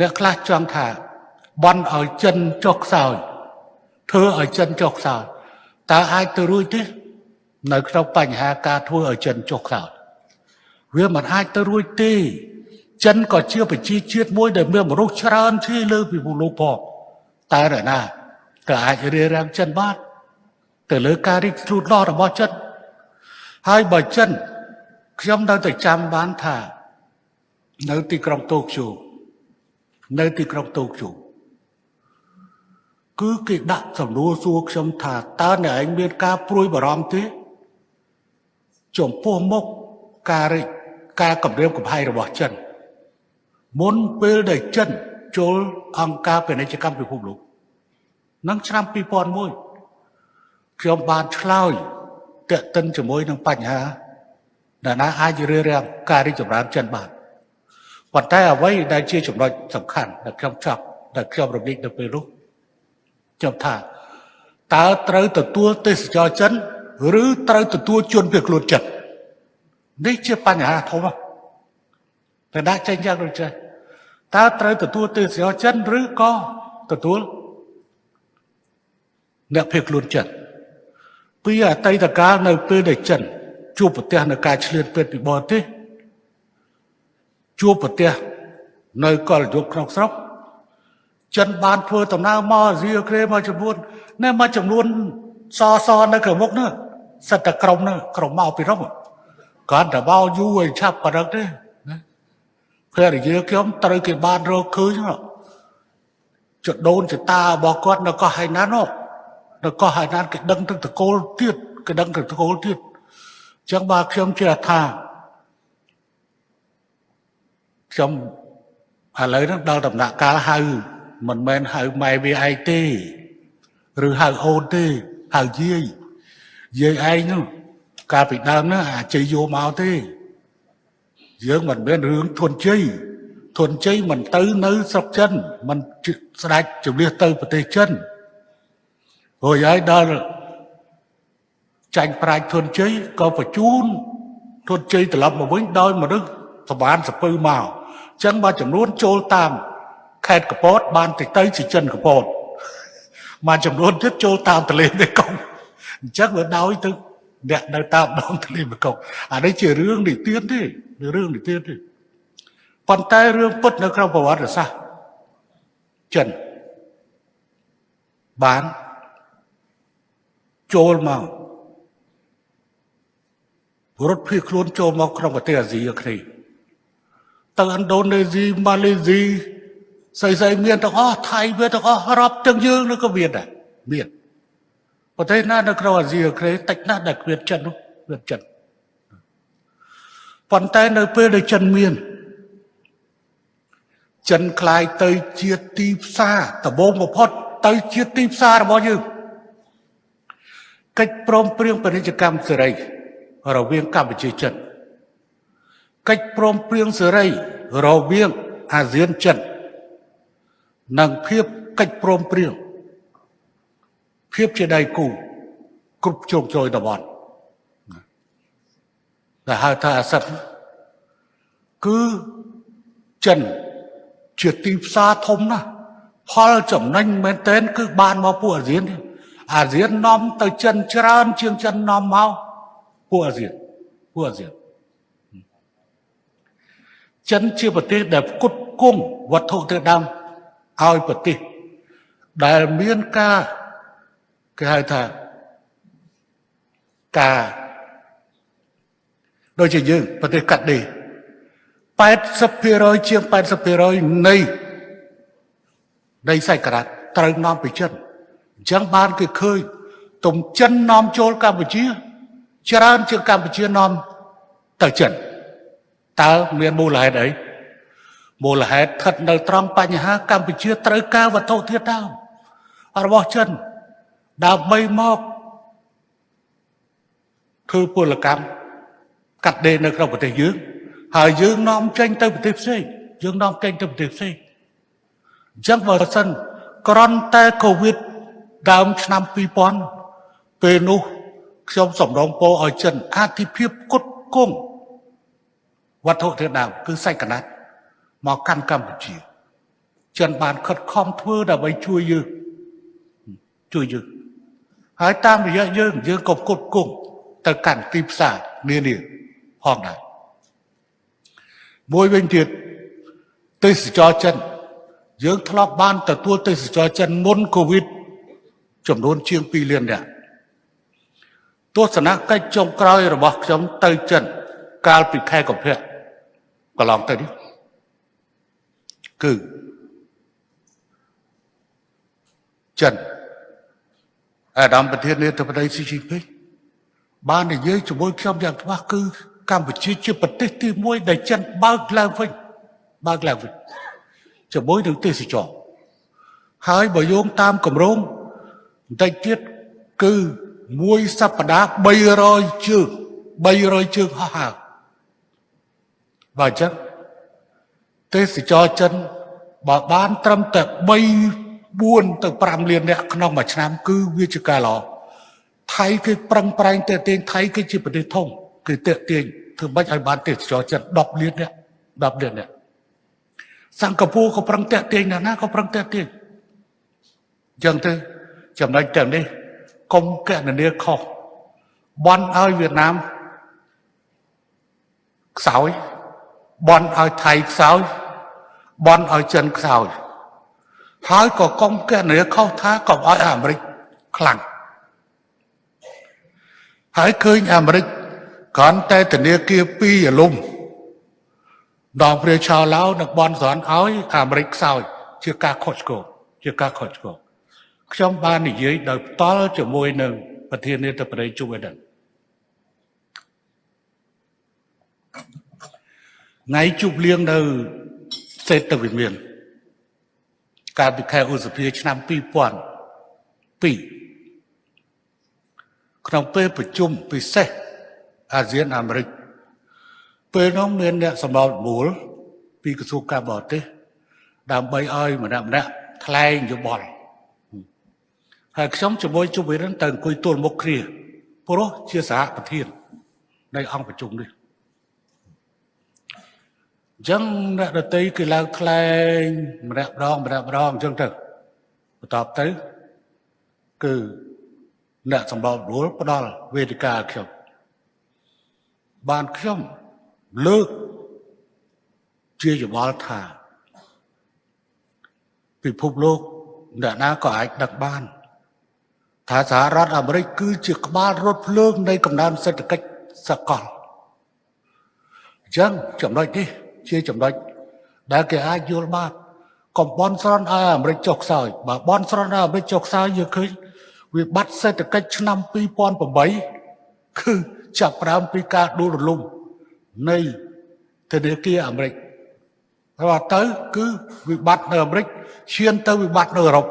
អ្នកខ្លះចង់ថាបន់ឲ្យចិនចុះខ្សោយធ្វើឲ្យចិនចុះខ្សោយតើអាចទៅរួចទេនៅក្នុងបញ្ហាការធ្វើឲ្យចិនចុះខ្សោយវាមិនអាចទៅរួចទេ ចិនក៏ជាប្រជាជាតិមួយដែលមានមនុស្សច្រើនជាលើពិភពលោកផងតែនរណាក៏អាចរៀបរៀងចិនបានទៅលើការរីកលូតលាស់របស់ចិនហើយបើចិនខ្ញុំនៅតែចាំបានថា នៅទីក្រុងតូក្យូ នៅទីក្រុងតូក្យូគឺគេដាក់សំណួរសួរខ្ញុំថាតើអ្នកឯងមានការព្រួយបារម្ភទេចំពោះមុខការរិចការគម្រាមកំហែងរបស់ចិនមុនពេលដែលចិនចូលអង្គការពាណិជ្ជកម្មពិភពលោកនឹងឆ្នាំ2001ខ្ញុំបានឆ្លើយតេតិនជាមួយនឹងបញ្ហាដែលណាអាចរៀបរៀងការរីកចម្រើនចិនបាន ប៉ុន្តែអ្វីដែលជាចំណុចសំខាន់ដែលខ្ញុំចាប់ដែលខ្ញុំរំលឹកនៅពេលនោះខ្ញុំថាតើត្រូវទទួលទេសចរចិនឬត្រូវទទួលជនភៀសខ្លួនចិននេះជាបញ្ហាធំតែដាក់ចេញយ៉ាងដូចនេះតើត្រូវទទួលទេសចរចិនឬក៏ទទួលអ្នកភៀសខ្លួនចិនពីអតីតកាលនៅពេលដែលចិនជួបប្រទះនៅការឆ្លៀតពេទ្យពីបរទេស ជួបប្រទះនៅកលយុគក្នុងស្រុកចិនបានធ្វើដំណើរមកអាស៊ីអាគ្នេយ៍មួយចំនួននៅមួយចំនួនសសនៅក្រមុខនោះសិតតែក្រុមនោះក្រុមមកពីរុំគាត់តែបោយូរឲ្យឆាប់ប៉ណ្ណឹងទេណាភរិយាខ្ញុំត្រូវគេបានរកឃើញចដូនចតារបស់គាត់នៅកោះហៃណាននោះនៅកោះហៃណានគេដឹងទឹកតកូលទៀតគេដឹងទឹកតកូលទៀតអញ្ចឹងបាទខ្ញុំជឿថា ខ្ញុំឥឡូវហ្នឹងដល់ដំណាក់កាលហៅមិនមែនហៅម៉ែវាឯងទេឬហៅអូនទេហៅយាយយាយឯងនោះកាលពីដើមហ្នឹងអាជ័យយកមកទេ យើងមិនមែនរឿងធនជ័យធនជ័យមិនទៅនៅស្រុកចិនមិនស្ដេចជំនះទៅប្រទេសចិនរួចហើយដល់ចាញ់ប្រាជ្ញធនជ័យក៏បញ្ជូនធនជ័យត្រឡប់មកវិញដោយមនុស្សសបានសពើមកអញ្ចឹងបើចំនួនចូលតាមខេត្តកពត បានទៅទៅជាចិនកពតមកចំនួនទៀតចូលតាមទន្លេមេគង្គអញ្ចឹងវាដោយទៅអ្នកនៅតាមដងទន្លេមេគង្គអានេះជារឿងនិទានទេរឿងនិទានទេប៉ុន្តែរឿងពិតនៅក្នុងប្រវត្តិសាស្ត្រចិនបានចូលមករត់ភៀសខ្លួនចូលមកក្នុងប្រទេសអាស៊ីអាគ្នេយ៍ ទៅឥណ្ឌូនេស៊ីម៉ាឡេស៊ីស្អីស្អីមានទាំងអស់ថៃវាទាំងអស់រាប់ទាំងយើងនោះក៏មានដែរមានប្រទេសណានៅក្នុងអាស៊ីអាគ្នេយ៍តិចណាស់ដែលគ្មានចិននោះគ្មានចិនប៉ុន្តែនៅពេលដែលចិនមានចិនคล้ายទៅជាទីផ្សារដំបូងបំផុតទៅជាទីផ្សាររបស់យើងកិច្ចព្រមព្រៀងពាណិជ្ជកម្មសេរីរវាងកម្ពុជាចិន កិច្ចព្រមព្រៀងសេរីរវាងអាស៊ានចិននិងភាពកិច្ចព្រមព្រៀងភាពជាដៃគូគ្រប់ជ្រុងជ្រោយតំបន់ដែលហៅថាអាសិតគឺចិនជាទីផ្សារធំណាស់ផលចំណេញមែនទែនគឺបានមកពួកអាស៊ានអាស៊ាននាំទៅចិនច្រើនជាងចិននាំមកពួកអាស៊ានពួកអាស៊ាន ចិនជាប្រទេសដែលផ្គត់ផ្គង់វត្ថុធាតុដើមឲ្យប្រទេសដែលមានការគេហៅថាការដូចជាយើងប្រទេសកាត់ដេ80%ជាង80%នៃនៃសាច់ក្រាត់ត្រូវនាំពីចិនអញ្ចឹងបានគេឃើញទំចិននាំចូលកម្ពុជា ច្រើនជាងកម្ពុជានាំទៅចិន តើមានមូលហេតុអីមូលហេតុស្ថិតនៅត្រង់បញ្ហាកម្ពុជាត្រូវការវត្ថុធាតុដើមរបស់ចិនដើម្បីមកធ្វើពលកម្មកាត់ដេរនៅក្នុងប្រទេសយើងហើយយើងនាំចេញទៅប្រទេសផ្សេងយើងនាំចេញទៅប្រទេសផ្សេងអញ្ចឹងបើសិនក្រន់តែកូវីដដើមឆ្នាំ2000ពេលនោះខ្ញុំសម្រងពោឲ្យចិនអធិភាពគុតគង់ វត្ថុធាតុដើមគឺសាច់កណាត់មកកាន់កម្ពុជាចិនបានខិតខំធ្វើដើម្បីជួយយើងជួយយើងហើយតាមរយៈយើងយើងក៏គត់គង់ទៅកាន់ទីផ្សារនានាផងដែរមួយវិញទៀតទេសចរចិន យើងធ្លាប់បានទទួលទេសចរចិនមុនកូវីដចំនួនជាង2លាននាក់ទស្សនកិច្ចចុងក្រោយរបស់ខ្ញុំទៅចិន កាលពីខែកុម្ភៈ កន្លងទៅនេះគឺចិនអាដាមប្រធាននាយកបតីស៊ីជីពេកបាននិយាយជាមួយខ្ញុំយ៉ាងច្បាស់គឺកម្ពុជាជាប្រទេសទី1ដែលចិនបើកឡើងវិញបើកឡើងវិញជាមួយនឹងទេសចរហើយបើយោងតាមគម្រោងបន្តិចទៀតគឺមួយសប្តាហ៍300ជើង300ជើងហោះហើរ បើអញ្ចឹងទេសចរចិនបើបានត្រឹមតែ3 4ទៅ5លានអ្នកក្នុងមួយឆ្នាំ គឺវាជាការល្អថៃគឺប្រឹងប្រែងតេទៀងថៃគឺជាប្រទេសធំគឺតេទៀងធ្វើបាច់ឲ្យបានទេសចរចិន10លានអ្នក10លានអ្នកសិង្ហបុរីក៏ប្រឹងតេទៀងណាស់ណាក៏ប្រឹងតេទៀងអញ្ចឹងទៅចំណុចទាំងនេះកុំកណនាខុសបន់ឲ្យវៀតណាមខ្សោយ បន់ឲ្យថៃខ្សោយបន់ឲ្យចិនខ្សោយហើយក៏កុំកណនាខុសថាកុំឲ្យអាមេរិកខ្លាំងហើយឃើញអាមេរិកគ្រាន់តែធនាគារពីរអលំដងព្រះឆោឡៅនឹងបនស្រន់ឲ្យអាមេរិកខ្សោយជាការខុសឆ្គងជាការខុសឆ្គងខ្ញុំបាននិយាយដោយផ្ទាល់ជាមួយនឹងប្រធានាធិបតីជូបេដិន ថ្ងៃជប់លៀងនៅសេតវិមានកាលពីខែឧសភាឆ្នាំ2002ក្នុងពេលប្រជុំពិសេសអាស៊ានអាមេរិកពេលនោះមានអ្នកសម្របមូលពីក្រសួងការបរទេសដើម្បីឲ្យម្នាក់ម្នាក់ថ្លែងយោបល់ហើយខ្ញុំជាមួយជុំវិរិនទៅអង្គុយទល់មុខគ្នាព្រោះជាសហប្រធាននៃអង្គប្រជុំនេះ អញ្ចឹងអ្នកដតីគឺឡើងថ្លែងម្នាក់ម្ដងម្នាក់ម្ដងអញ្ចឹងទៅបន្ទាប់ទៅគឺអ្នកសម្របរួលផ្ដល់វេទិកាឲ្យខ្ញុំបានខ្ញុំលើកជាយល់ថាពិភពលោកអ្នកណាក៏អាចដឹកបាន ថាសហរដ្ឋអាមេរិកគឺជាក្បាលរត់ភ្លើងនៃកំណើនសេដ្ឋកិច្ចសកលអញ្ចឹងចំណុចនេះ ជាចំណុចដែលគេអាចយល់បានកំបនស្រន់ឲ្យអាមេរិកចុះខ្សោយបើបនស្រន់ឲ្យអាមេរិកចុះខ្សោយយើងឃើញវិបត្តិសេដ្ឋកិច្ចឆ្នាំ2008គឺចាប់ផ្ដើមពីការដួលរលំនៃធនាគារអាមេរិកហើយទៅគឺវិបត្តិនៅអាមេរិកឈានទៅវិបត្តិនៅអឺរ៉ុប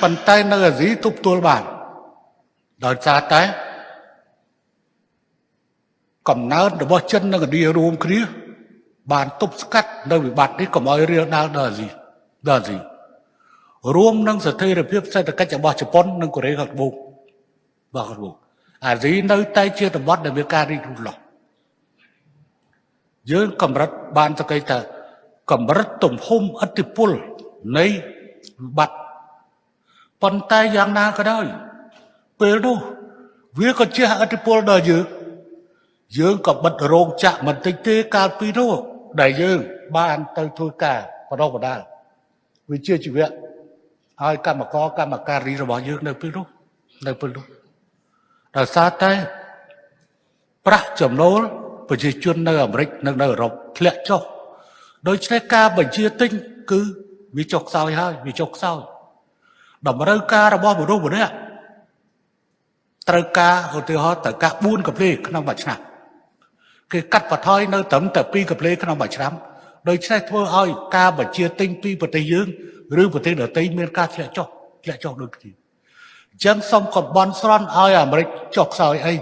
ប៉ុន្តែនៅអាស៊ីទប់ទល់បានដោយសារតែ កំណើតរបស់ចិននិងឥណ្ឌារួមគ្នាបានទប់ស្កាត់នៅវិបត្តិនេះកុំឲ្យរាលដាលដល់អាស៊ីដល់អាស៊ីរួមនឹងស្ថិរភាពសេដ្ឋកិច្ចរបស់ជប៉ុននិងកូរ៉េខាងត្បូងបាទខាងត្បូងអាស៊ីនៅតែជាតំបន់ដែលមានការរីករូតលាស់យើងកម្រិតបានសក្តិថាកម្រិតទំហំឥទ្ធិពលនៃវិបត្តិប៉ុន្តែយ៉ាងណាក៏ដោយពេលនោះវាក៏ជាឥទ្ធិពលដល់យើង យើងក៏បិទរោងចក្រមិនតិចទេកាលពីនោះដែលយើងបានទៅធ្វើការបដិបដាលវិជាជីវៈឲ្យកម្មករកម្មការីរបស់យើងនៅពេលនោះនៅពេលនោះដោយសារតែប្រាក់ចំណូលប្រជាជននៅអាមេរិកនិងនៅអឺរ៉ុបធ្លាក់ចុះដូច្នេះការបញ្ជាទិញគឺវាចុះខ្សោយហើយវាចុះខ្សោយតម្រូវការរបស់មនុស្សម្នាក់ត្រូវការឧទាហរណ៍ត្រូវការ4កាផ្លេក្នុងមួយឆ្នាំ គេកាត់បន្ថយនៅត្រឹមតែ2កាផ្លេក្នុងមួយឆ្នាំដូច្នេះធ្វើឲ្យការបញ្ជាទិញពីប្រទេសយើងឬប្រទេសដទៃមានការធ្លាក់ចុះធ្លាក់ចុះដូចគ្នាអញ្ចឹងសូមកំបន់ស្រន់ឲ្យអាមេរិកចុះខ្សោយអី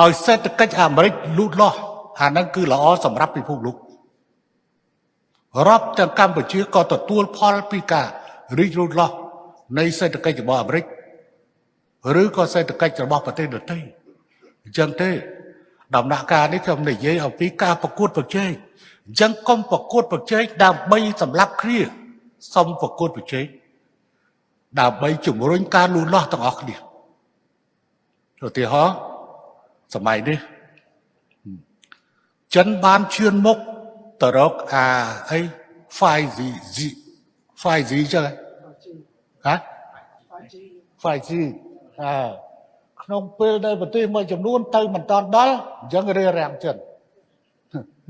ឲ្យសេដ្ឋកិច្ចអាមេរិកលូតលាស់អាហ្នឹងគឺល្អសម្រាប់ពិភពលោករាប់ទាំងកម្ពុជាក៏ទទួលផលពីការរីករូតលាស់នៃសេដ្ឋកិច្ចរបស់អាមេរិកឬក៏សេដ្ឋកិច្ចរបស់ប្រទេសដទៃអញ្ចឹងទេ ដំណាក់កាលនេះខ្ញុំនិយាយអំពីការប្រកួតប្រជែងអញ្ចឹងកុំប្រកួតប្រជែងដើម្បីសម្លាប់គ្នាសុំប្រកួតប្រជែងដើម្បីជំរុញការលូតលាស់ទាំងអស់គ្នាឧទាហរណ៍សម័យនេះចិនបានឈឿនមុខទៅរកអាអី 5G 5G ចឹងហ៎ 5G អើ ក្នុងពេលដែលប្រទេសមួយចំនួនទៅមិនតាន់ដល់អញ្ចឹងរារាំងចិន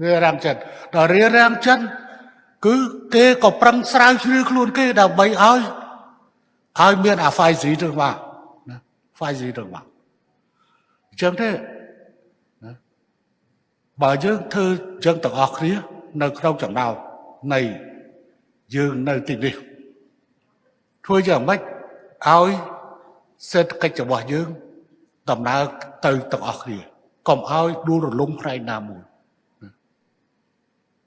រារាំងចិនដល់រារាំងចិនគឺគេក៏ប្រឹងស្រាវជ្រាវខ្លួនគេដើម្បីឲ្យឲ្យមានអា 5G ទៅមកណា 5G ទៅមកអញ្ចឹងទេណាបើយើងធ្វើអញ្ចឹងទាំងអស់គ្នានៅក្នុងចំណោមនៃយើងនៅទីនេះធ្វើយ៉ាងម៉េចឲ្យសេដ្ឋកិច្ចរបស់យើង ដំណើរទៅទាំងអស់គ្នាកុំឲ្យដួលរលំផ្នែកណាមួយ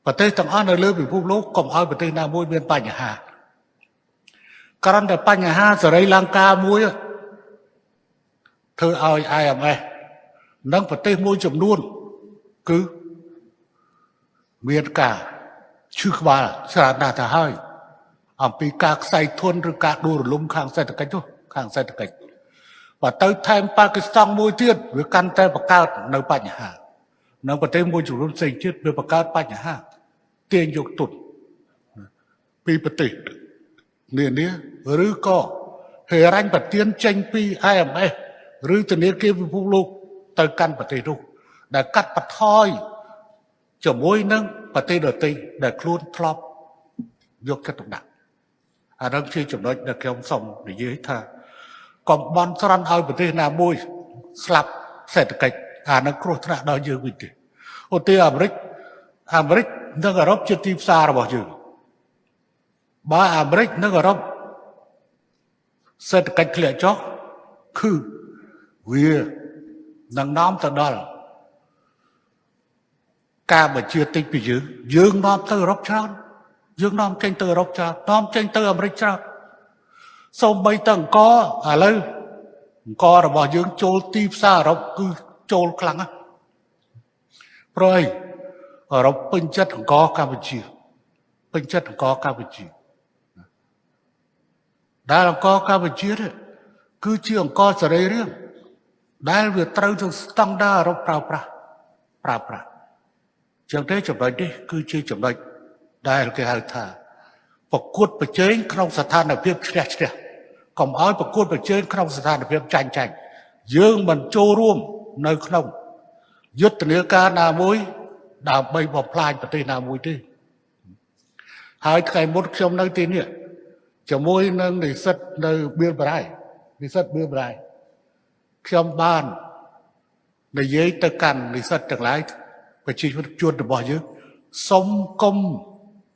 ប្រទេសទាំងអស់នៅលើពិភពលោកកុំឲ្យប្រទេសណាមួយមានបញ្ហាក្រំតែបញ្ហាសេរីលង្កាមួយធ្វើឲ្យ IMF និងប្រទេសមួយចំនួន គឺមានការឈឺក្បាលច្រើនណាស់ទៅហើយអំពីការខ្សែធនឬការដួលរលំខាងសេដ្ឋកិច្ចនោះខាងសេដ្ឋកិច្ច បើទៅថែមប៉ាគីស្ថានមួយទៀតវាកាន់តែបង្កើតនៅបញ្ហានៅប្រទេសមួយចំនួនផ្សេងទៀតវាបង្កើតបញ្ហាទាញយកទុនពីប្រទេសនានាឬក៏ហេរញ្ញប្រទានចេញពី IMF ឬធនាគារពិភពលោកទៅកាន់ប្រទេសនោះដែលកាត់បន្ថយជាមួយនឹងប្រទេសដទៃដែលខ្លួនធ្លាប់យកចិត្តទុកដាក់អានោះជាចំណុចដែលខ្ញុំសូមនិយាយថា កុំបន់ស្រន់ឲ្យប្រទេសណាមួយ ស្លាប់សេដ្ឋកិច្ចអានឹងគ្រោះថ្នាក់ដល់យើងវិញទេឧទាហរណ៍អាមេរិកអាមេរិកនិងអឺរ៉ុបជាទីផ្សាររបស់យើងបើអាមេរិកនិងអឺរ៉ុបសេដ្ឋកិច្ចធ្លាក់ចុះគឺវានឹងនាំទៅដល់ការបញ្ជាទិញពីយើងយើងនាំទៅអឺរ៉ុបច្រើនយើងនាំចេញទៅអឺរ៉ុបច្រើននាំចេញទៅអាមេរិកច្រើន សូម្បីតែអង្គឥឡូវអង្គរបស់យើងចូលទីផ្សារអឺរ៉ុបគឺចូលខ្លាំងណាស់ព្រោះអីអឺរ៉ុបពេញចិត្តអង្គកម្ពុជាពេញចិត្តអង្គកម្ពុជាដែលអង្គកម្ពុជានេះគឺជាអង្គសរីរាង្គដែលវាត្រូវទៅស្តង់ដារអឺរ៉ុបប្រើប្រាស់ប្រើប្រាស់ចឹងទេចំណុចនេះគឺជាចំណុចដែលគេហៅថា ប្រកួតប្រជែងក្នុងស្ថានភាពឈ្នះឈ្នះកុំឲ្យប្រកួតប្រជែងក្នុងស្ថានភាពចាញ់ចាញ់យើងមិនចូលរួមនៅក្នុងយុទ្ធនាការណាមួយដើម្បីបំផ្លាញប្រទេសណាមួយទេហើយថ្ងៃមុនខ្ញុំនៅទីនេះជាមួយនឹងនិស្សិតនៅបៀលបរៃនិស្សិតបៀលបរៃខ្ញុំបាននិយាយទៅកាន់និស្សិតទាំងឡាយប្រជាជនរបស់យើងសុំគុំ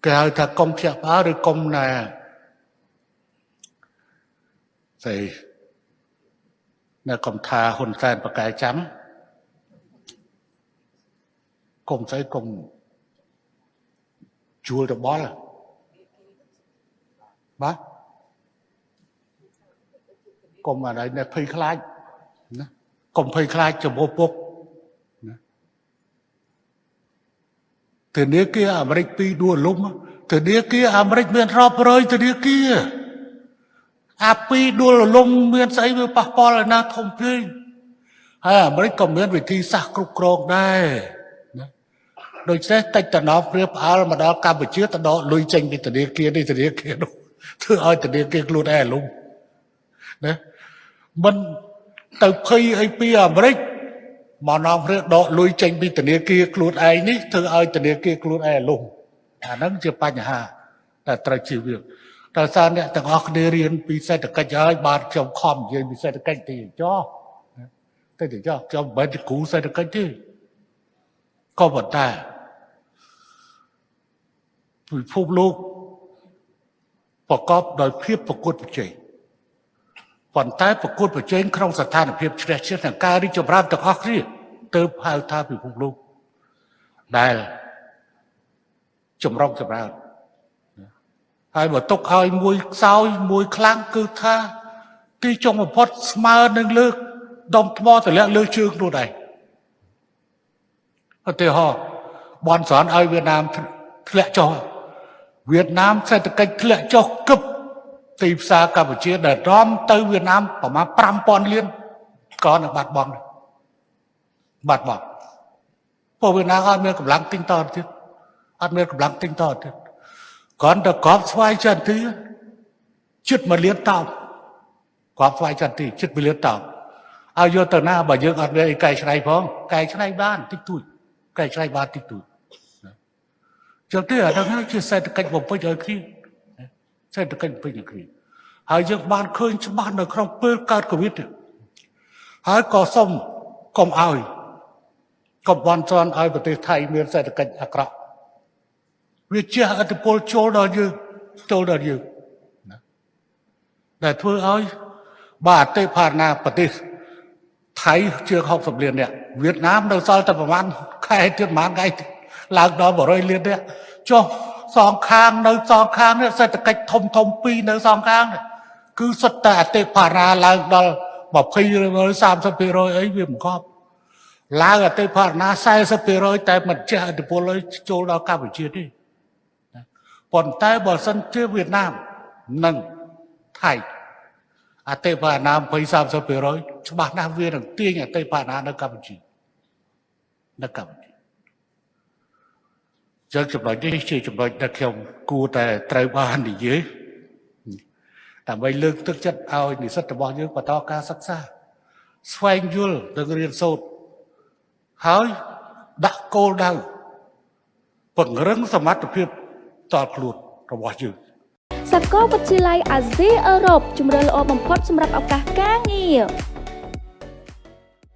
គេហៅថាគុំភ្ញាក់ផ្អើលឬគុំណាស្អីនៅគុំថាហ៊ុនសែនបកែចាំគុំស្អីគុំជួលតបល់បាទគុំអានេះភ័យខ្លាចណាគុំភ័យខ្លាចចំពោះពុក ធនាគារអាមេរិកពីរដួលលំធនាគារអាមេរិកមានរាប់រយធនាគារអាពីរដួលលំមានស្អីវាប៉ះពាល់ឯណាធំពេកហើយអាមេរិកក៏មានវិធីសាស្ត្រគ្រប់គ្រងដែរណាដូច្នេះតិចតំណព្រៀបផ្អើលមកដល់កម្ពុជាទៅដកលុយចេញពីធនាគារនេះធនាគារនោះធ្វើឲ្យធនាគារខ្លួនឯងលំណាមិនទៅភ័យអីពីអាមេរិក មកនាំរឿងដកលុយចេញពីធនាគារខ្លួនឯងនេះធ្វើឲ្យធនាគារខ្លួនឯងលំអាហ្នឹងជាបញ្ហាដែលត្រូវជៀសវាងតើសារអ្នកទាំងអស់គ្នារៀនពីសេដ្ឋកិច្ចហើយបានខ្ញុំខំនិយាយពីសេដ្ឋកិច្ចទីចោះទៅទីចោះខ្ញុំមិនជាគ្រូសេដ្ឋកិច្ចទេក៏ប៉ុន្តែពិភពលោកប្រកបដោយភាពប្រកួតប្រជែង ប៉ុន្តែប្រកួតប្រជែងក្នុងស្ថានភាពជ្រះជ្រះនឹងការរីកចម្រើនទាំងអស់គ្នាទើបហៅថាពិភពលោកដែលចម្រុងចម្រើនហើយបើទុកឲ្យមួយខ្សោយមួយខ្លាំងគឺថាទីចុងបំផុតស្មើនឹងលើកដុំថ្មតម្លាក់លើជើងខ្លួនឯងឧទាហរណ៍បនស្រន់ឲ្យវៀតណាមធ្លាក់ចុះវៀតណាមសេដ្ឋកិច្ចធ្លាក់ចុះគឹប ទីផ្សារកម្ពុជាដែលរំទៅវៀតណាមប្រមាណ5000លានក៏នឹងបាត់បង់ដែរបាត់បង់ពួកវៀតណាមអត់មានកម្លាំងទិញតទៀតអត់មានកម្លាំងទិញតទៀតគ្រាន់តែកប់ស្វាយចន្ទទីជិតមួយលានតោបកប់ស្វាយចន្ទទីជិតមួយលានតោបឲ្យយកទៅណាបើយើងអត់មានអីកែច្នៃផងកែច្នៃបានតិចតួចកែច្នៃបានតិចតួចចឹងទេអាហ្នឹងជាសេដ្ឋកិច្ចបំពេញឲ្យគ្នា សេដ្ឋកិច្ចបំពេញឲ្យគ្នាហើយយើងបានឃើញច្បាស់នៅក្នុងពេលកើតកូវីដហើយក៏សូមកុំឲ្យកុំបន់ជន់ឲ្យប្រទេសថៃមានសេដ្ឋកិច្ចអាក្រក់វាជះឥទ្ធិពលចូលដល់យើងចូលដល់យើងណាដែលធ្វើឲ្យបាទអតិផាណាប្រទេសថៃជាង60លាននាក់វៀតណាមនៅសល់តែប្រហែលខែទៀតប្រហែលថ្ងៃទៀតឡើងដល់100លាននាក់ចុះ សងខាងនៅសងខាងនេះសេដ្ឋកិច្ចធំធំពីរនៅសងខាងនេះគឺសុទ្ធតែអតិផារាឡើងដល់20 30%អីវាមិនកប់ឡើងអតិផារណា40%តែមិនចេះឥទ្ធិពលឲ្យចូលដល់កម្ពុជាទេប៉ុន្តែបើសិនជាវៀតណាមនិងថៃអតិផារណា20 30%ច្បាស់ណាស់វានឹងទាញអតិផារណានៅកម្ពុជានៅកម្ពុជា ចឹងចំណុចនេះជាចំណុចដែលខ្ញុំគួរតែត្រូវបាននិយាយដើម្បីលើកទឹកចិត្តឲ្យនិស្សិតរបស់យើងបន្តការសិក្សា ស្វែងយល់និងរៀនសូត្រហើយដាក់គោលដៅពង្រឹងសមត្ថភាពតល់ខ្លួនរបស់យើងសាកលវិទ្យាល័យអាស៊ីអឺរ៉ុបជំរឿនល្អបំផុតសម្រាប់ឱកាសការងារ